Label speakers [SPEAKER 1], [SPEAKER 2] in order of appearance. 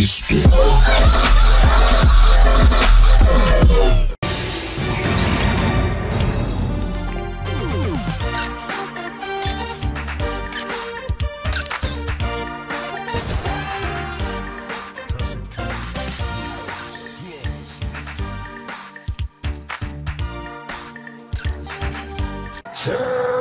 [SPEAKER 1] Cristo.
[SPEAKER 2] Sir